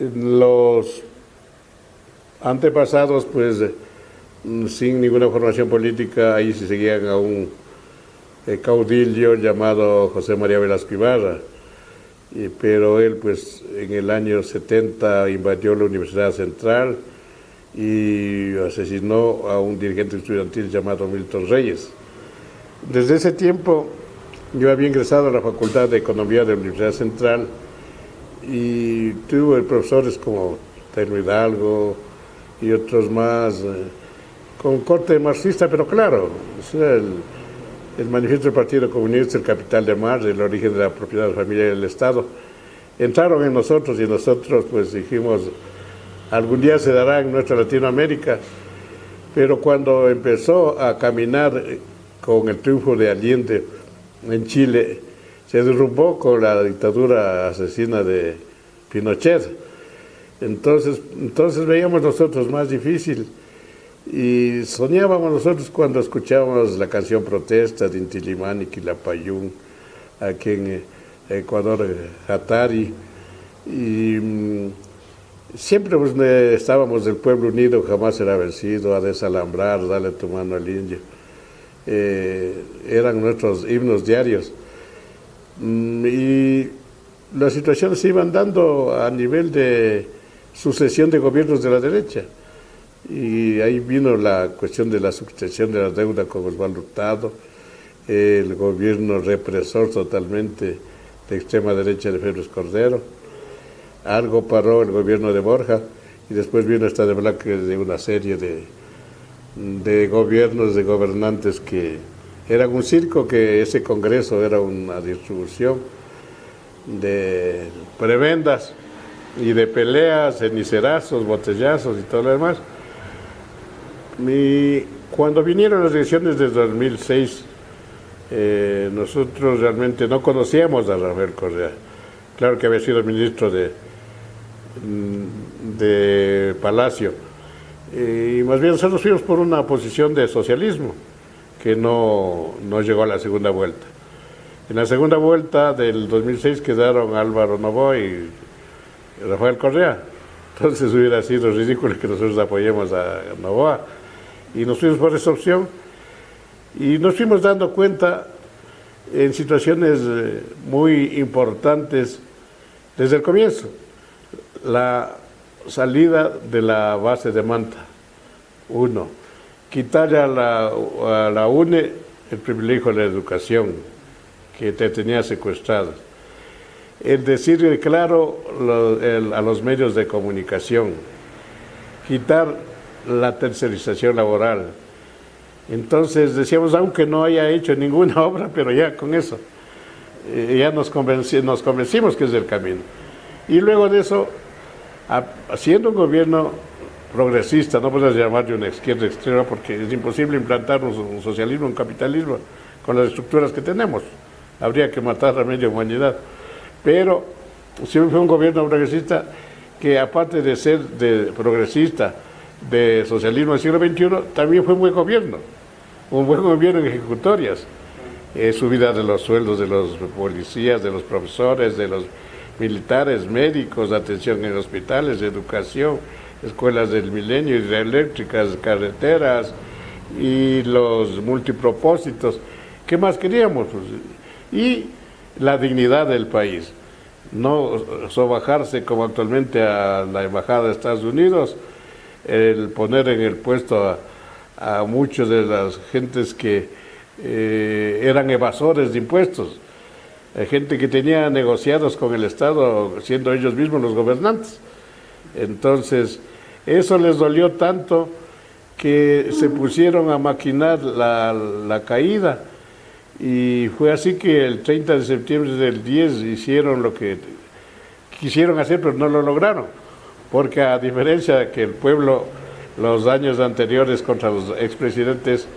los antepasados, pues, sin ninguna formación política, ahí se seguían a un eh, caudillo llamado José María Velasco Ibarra, pero él, pues, en el año 70 invadió la Universidad Central y asesinó a un dirigente estudiantil llamado Milton Reyes. Desde ese tiempo yo había ingresado a la Facultad de Economía de la Universidad Central y tuve profesores como Taino Hidalgo y otros más, eh, con corte marxista, pero claro, el, el, manifiesto del Partido Comunista, el capital de Marx, el origen de la propiedad familiar del Estado, entraron en nosotros y nosotros pues dijimos, algún día se dará en nuestra Latinoamérica, pero cuando empezó a caminar con el triunfo de Allende, en Chile se derrumbó con la dictadura asesina de Pinochet. Entonces, entonces veíamos nosotros más difícil y soñábamos nosotros cuando escuchábamos la canción Protesta de Intilimani, Quilapayún, aquí en eh, Ecuador, Hatari, y mm, siempre pues, estábamos del pueblo unido, jamás será vencido, a desalambrar, dale tu mano al indio. Eh, eran nuestros himnos diarios. Mm, y las situaciones se iban dando a nivel de sucesión de gobiernos de la derecha. Y ahí vino la cuestión de la sucesión de la deuda con Osvaldo Hurtado, el gobierno represor totalmente de extrema derecha de Félix Cordero. Algo paró el gobierno de Borja y después vino esta de de una serie de, de gobiernos, de gobernantes que eran un circo, que ese congreso era una distribución de prebendas y de peleas, cenicerazos, botellazos y todo lo demás. Y cuando vinieron las elecciones de 2006, eh, nosotros realmente no conocíamos a Rafael Correa. Claro que había sido ministro de, de Palacio, y más bien nosotros fuimos por una posición de socialismo que no, no llegó a la segunda vuelta. En la segunda vuelta del 2006 quedaron Álvaro Novoa y Rafael Correa. Entonces hubiera sido ridículo que nosotros apoyemos a Novoa. Y nos fuimos por esa opción y nos fuimos dando cuenta en situaciones eh, muy importantes desde el comienzo. La salida de la base de Manta. Uno, quitarle a la, UNE el privilegio de la educación que te tenía secuestrado. El decirle claro a los medios de comunicación, quitar la tercerización laboral. Entonces decíamos, aunque no haya hecho ninguna obra, pero ya con eso, eh, ya nos, nos convencimos que es el camino. Y luego de eso, siendo un gobierno progresista, no puedes llamarle una izquierda extrema porque es imposible implantar un, socialismo, un capitalismo con las estructuras que tenemos. Habría que matar a media humanidad. Pero si fue un gobierno progresista que aparte de ser de progresista, de socialismo del siglo XXI, también fue un buen gobierno, un buen gobierno en ejecutorias. Eh, subida de los sueldos de los policías, de los profesores, de los militares, médicos, atención en hospitales, educación, escuelas del milenio, hidroeléctricas, carreteras y los multipropósitos. ¿Qué más queríamos? Pues, y la dignidad del país. No sobajarse como actualmente a la Embajada de Estados Unidos, el poner en el puesto a, muchos de las gentes que eh, eran evasores de impuestos gente que tenía negociados con el Estado, siendo ellos mismos los gobernantes. Entonces, eso les dolió tanto que se pusieron a maquinar la, caída. Y fue así que el 30 de septiembre del 10 hicieron lo que quisieron hacer, pero no lo lograron. Porque a diferencia de que el pueblo los años anteriores contra los expresidentes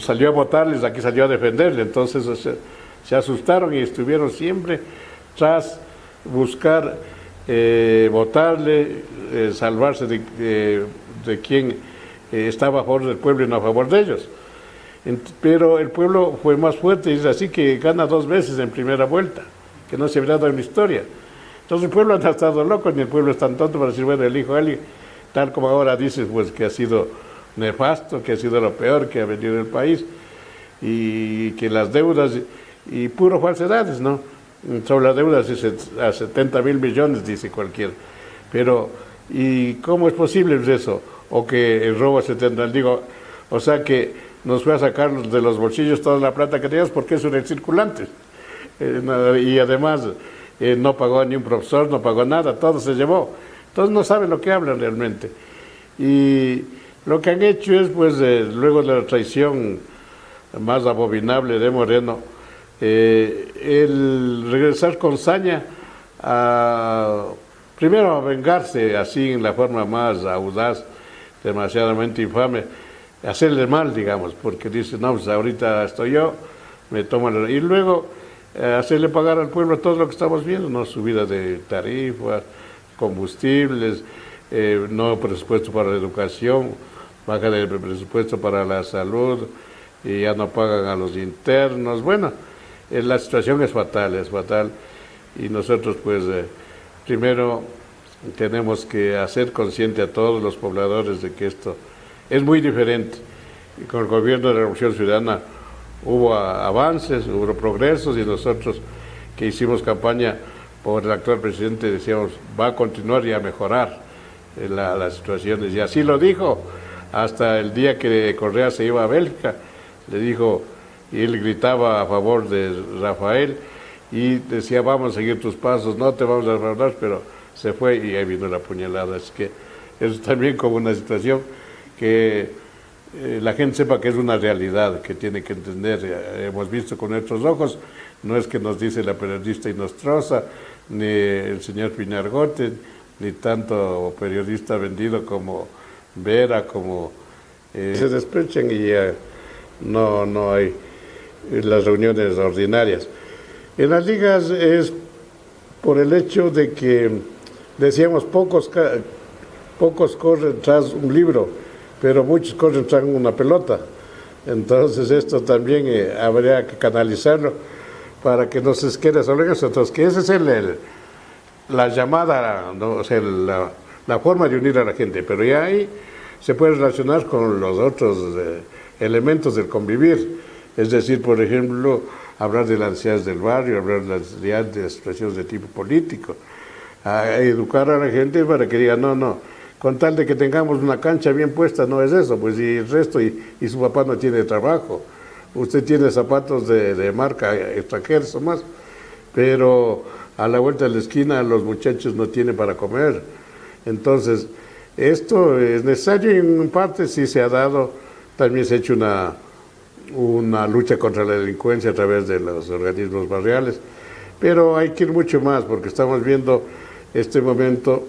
salió a votarles, aquí salió a defenderle. Entonces, se asustaron y estuvieron siempre tras buscar eh, votarle, eh, salvarse de, de quien eh, estaba a favor del pueblo y no a favor de ellos. pero el pueblo fue más fuerte y es así que gana dos veces en primera vuelta, que no se había dado en la historia. Entonces el pueblo ha estado loco, ni el pueblo es tan tonto para decir, bueno, elijo a alguien, tal como ahora dices, pues que ha sido nefasto, que ha sido lo peor que ha venido en el país, y que las deudas, y puro falsedades, ¿no? Sobre las deudas a 70 mil millones, dice cualquiera. Pero, ¿y cómo es posible eso? O que el robo a 70, digo, o sea que nos fue a sacar de los bolsillos toda la plata que teníamos porque es un circulante. Eh, y además eh, no pagó ni un profesor, no pagó nada, todo se llevó. Entonces no saben lo que hablan realmente. Y lo que han hecho es, pues, eh, luego de la traición más abominable de Moreno, el regresar con saña a, primero a vengarse así en la forma más audaz, demasiadamente infame, hacerle mal, digamos, porque dice, no, pues ahorita estoy yo, me toman... Y luego eh, hacerle pagar al pueblo todo lo que estamos viendo, ¿no? Subida de tarifas, combustibles, eh, no presupuesto para la educación, baja de presupuesto para la salud, y ya no pagan a los internos. Bueno, eh, la situación es fatal, es fatal. Y nosotros, pues, primero tenemos que hacer consciente a todos los pobladores de que esto es muy diferente. Y con el gobierno de la Revolución Ciudadana hubo avances, hubo progresos y nosotros que hicimos campaña por el actual presidente decíamos va a continuar y a mejorar eh, las situaciones. Y así lo dijo hasta el día que Correa se iba a Bélgica, le dijo, y él gritaba a favor de Rafael y decía vamos a seguir tus pasos, no te vamos a defraudar, pero se fue y ahí vino la puñalada. Así que es también como una situación que eh, la gente sepa que es una realidad, que tiene que entender. Eh, hemos visto con nuestros ojos, no es que nos dice la periodista Inostrosa, ni el señor Piñargote, ni tanto periodista vendido como Vera, como... Eh, se desprechan y ya no, no hay las reuniones ordinarias. En las ligas es por el hecho de que, decíamos, pocos, pocos corren tras un libro, pero muchos corren tras una pelota. Entonces esto también eh, habría que canalizarlo para que no se quede solo en eso. Entonces, que esa es el, la llamada, ¿no? o sea, la, la, forma de unir a la gente, pero ya ahí se puede relacionar con los otros eh, elementos del convivir. Es decir, por ejemplo, hablar de las necesidades del barrio, hablar de las necesidades de situaciones de tipo político, educar a la gente para que diga, no, no, con tal de que tengamos una cancha bien puesta, no es eso, pues y el resto, y, su papá no tiene trabajo, usted tiene zapatos de, marca extranjeros o más, pero a la vuelta de la esquina los muchachos no tienen para comer. Entonces, esto es necesario y en parte sí se ha dado, también se ha hecho una, una lucha contra la delincuencia a través de los organismos barriales, pero hay que ir mucho más porque estamos viendo este momento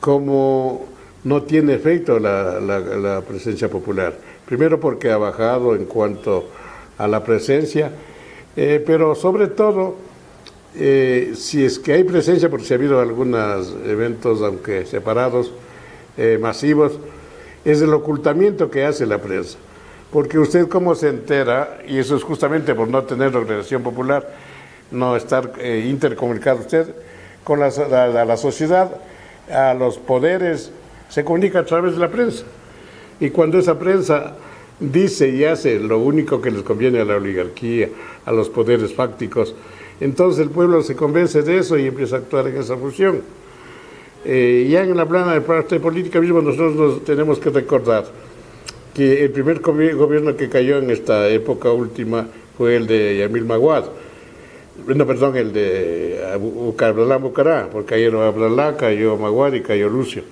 como no tiene efecto la, presencia popular. Primero porque ha bajado en cuanto a la presencia, eh, pero sobre todo, eh, si es que hay presencia, porque se ha habido algunos eventos, aunque separados, eh, masivos, es el ocultamiento que hace la prensa. Porque usted cómo se entera, y eso es justamente por no tener organización popular, no estar intercomunicado usted con la, la sociedad, a los poderes, se comunica a través de la prensa. Y cuando esa prensa dice y hace lo único que les conviene a la oligarquía, a los poderes fácticos, entonces el pueblo se convence de eso y empieza a actuar en esa función. Eh, ya en la plana de parte política mismo nosotros nos tenemos que recordar que el primer gobierno que cayó en esta época última fue el de Yamil Maguad, no, perdón, el de Ablalá Bucará, porque cayeron Ablalá, cayó Maguad y cayó Lucio.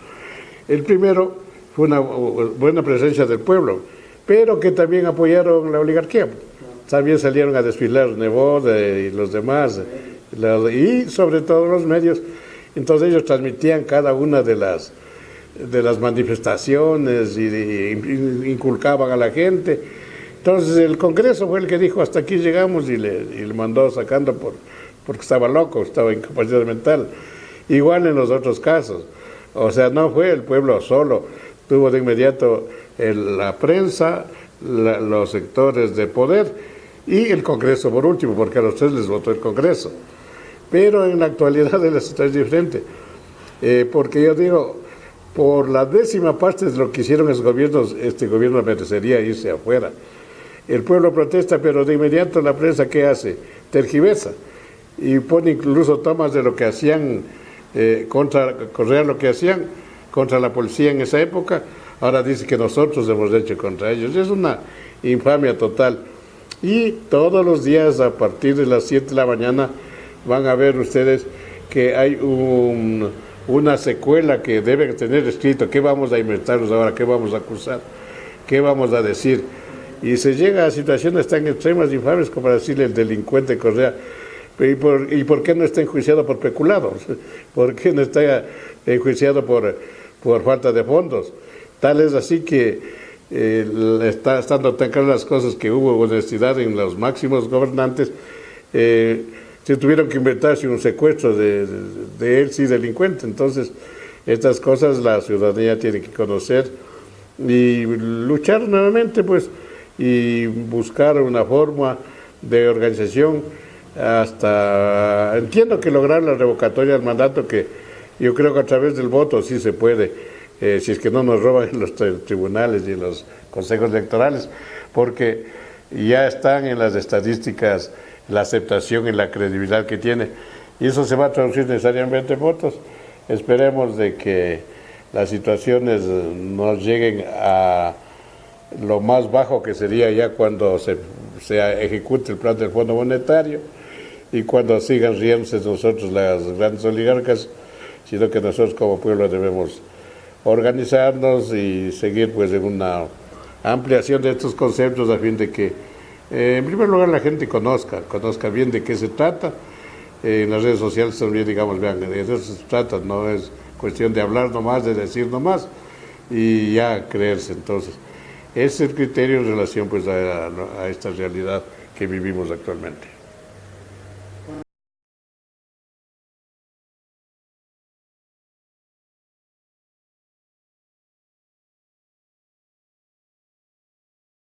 El primero fue una buena presencia del pueblo, pero que también apoyaron la oligarquía. También salieron a desfilar Nebot y los demás, y sobre todo los medios. Entonces ellos transmitían cada una de las, de las manifestaciones y inculcaban a la gente entonces el Congreso fue el que dijo hasta aquí llegamos y le, y le mandó sacando por, porque estaba loco, estaba incapacidad mental. Igual en los otros casos. O sea, no fue el pueblo solo, tuvo de inmediato la prensa, los sectores de poder y el Congreso por último, porque a los tres les votó el Congreso. Pero en la actualidad la es diferente, eh, porque yo digo, por la décima parte de lo que hicieron esos gobiernos, este gobierno merecería irse afuera. El pueblo protesta, pero de inmediato la prensa, ¿qué hace? Tergiversa y pone incluso tomas de lo que hacían eh, contra Correa, lo que hacían contra la policía en esa época, ahora dice que nosotros hemos hecho contra ellos. Es una infamia total. Y todos los días a partir de las 7 de la mañana van a ver ustedes que hay una secuela que deben tener escrito, qué vamos a inventarnos ahora, qué vamos a acusar, qué vamos a decir. Y se llega a situaciones tan extremas infames como decirle el delincuente Correa, ¿Y por, ¿Y por qué no está enjuiciado por peculado? ¿Por qué no está enjuiciado por, por falta de fondos? Tal es así que eh, está estando tan claras las cosas que hubo honestidad en los máximos gobernantes, eh, se tuvieron que inventarse un secuestro de, él, sí, delincuente. Entonces, estas cosas la ciudadanía tiene que conocer y luchar nuevamente, pues, y buscar una forma de organización hasta, entiendo que lograr la revocatoria del mandato, que yo creo que a través del voto sí se puede, eh, si es que no nos roban los tribunales y los consejos electorales, porque ya están en las estadísticas la aceptación y la credibilidad que tiene, y eso se va a traducir necesariamente en votos. Esperemos de que las situaciones nos lleguen a lo más bajo que sería ya cuando se, se ejecute el plan del Fondo Monetario, y cuando sigan riéndose nosotros las grandes oligarcas, sino que nosotros como pueblo debemos organizarnos y seguir pues en una ampliación de estos conceptos a fin de que eh, en primer lugar la gente conozca, conozca bien de qué se trata. Eh, en las redes sociales también digamos, vean, de eso se trata, no es cuestión de hablar nomás, de decir nomás y ya creerse. Entonces, ese es el criterio en relación pues a esta realidad que vivimos actualmente.